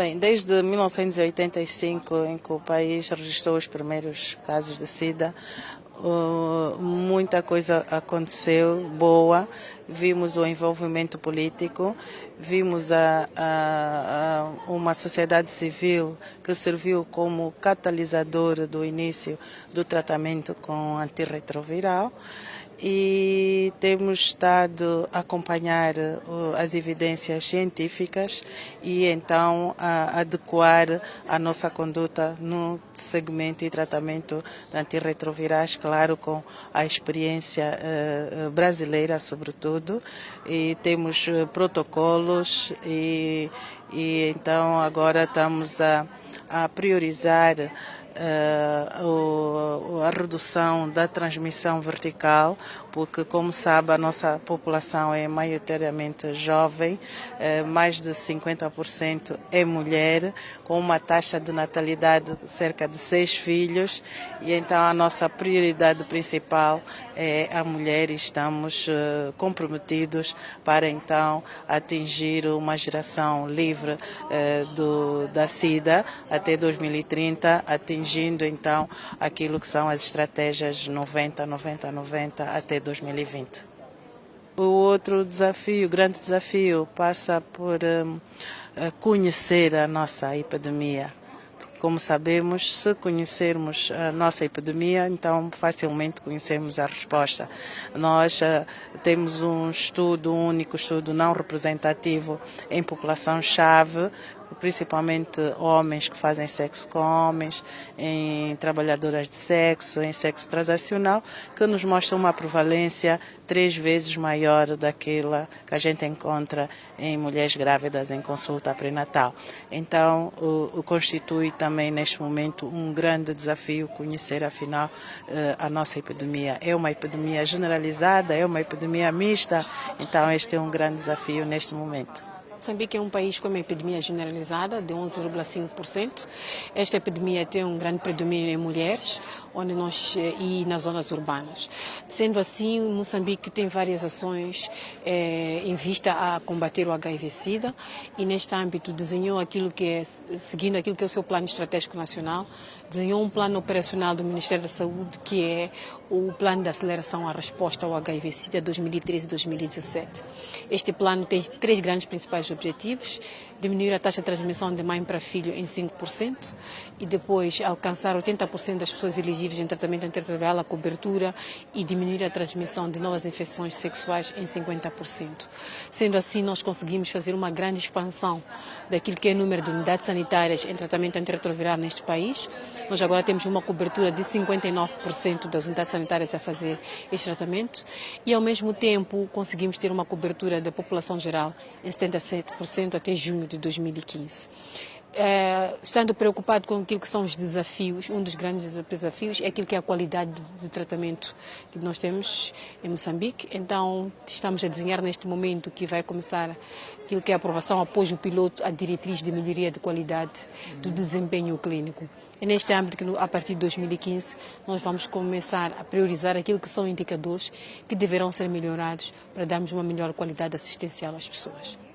Bem, desde 1985, em que o país registrou os primeiros casos de SIDA, muita coisa aconteceu boa. Vimos o envolvimento político, vimos a, a, a uma sociedade civil que serviu como catalisador do início do tratamento com antirretroviral e temos estado a acompanhar as evidências científicas e então a adequar a nossa conduta no segmento e tratamento de antirretrovirais, claro, com a experiência uh, brasileira, sobretudo, e temos uh, protocolos e, e então agora estamos a, a priorizar uh, redução da transmissão vertical, porque, como sabe, a nossa população é maioritariamente jovem, uh, mais de 50% é mulher, com uma taxa de natalidade de cerca de seis filhos, e então a nossa prioridade principal é a mulher e estamos uh, comprometidos para então atingir uma geração livre do, da SIDA até 2030, atingir atingindo então aquilo que são as estratégias 90, 90, 90 até 2020. O outro desafio, o grande desafio, passa por um, conhecer a nossa epidemia. Como sabemos, se conhecermos a nossa epidemia, então facilmente conhecemos a resposta. Nós uh, temos um estudo, único estudo não representativo em população-chave, principalmente homens que fazem sexo com homens, em trabalhadoras de sexo, em sexo transacional, que nos mostra uma prevalência três vezes maior daquela que a gente encontra em mulheres grávidas em consulta pré-natal. Então, o, o, constitui também neste momento um grande desafio conhecer afinal eh, a nossa epidemia. É uma epidemia generalizada, é uma epidemia mista, então este é um grande desafio neste momento. Moçambique é um país com uma epidemia generalizada de 11,5%. Esta epidemia tem um grande predomínio em mulheres onde nós, eh, e nas zonas urbanas. Sendo assim, Moçambique tem várias ações eh, em vista a combater o HIV-Sida e neste âmbito desenhou aquilo que é, seguindo aquilo que é o seu plano estratégico nacional, desenhou um plano operacional do Ministério da Saúde que é o plano de aceleração à resposta ao HIV-Sida 2013-2017. Este plano tem três grandes principais objetivos diminuir a taxa de transmissão de mãe para filho em 5% e depois alcançar 80% das pessoas elegíveis em tratamento antirretroviral, a cobertura e diminuir a transmissão de novas infecções sexuais em 50%. Sendo assim, nós conseguimos fazer uma grande expansão daquilo que é o número de unidades sanitárias em tratamento antirretroviral neste país. Nós agora temos uma cobertura de 59% das unidades sanitárias a fazer este tratamento e, ao mesmo tempo, conseguimos ter uma cobertura da população geral em 77% até junho de 2015. É, estando preocupado com aquilo que são os desafios, um dos grandes desafios é aquilo que é a qualidade de, de tratamento que nós temos em Moçambique. Então, estamos a desenhar neste momento que vai começar aquilo que é a aprovação após o piloto, a diretriz de melhoria de qualidade do desempenho clínico. É neste âmbito que, a partir de 2015, nós vamos começar a priorizar aquilo que são indicadores que deverão ser melhorados para darmos uma melhor qualidade assistencial às pessoas.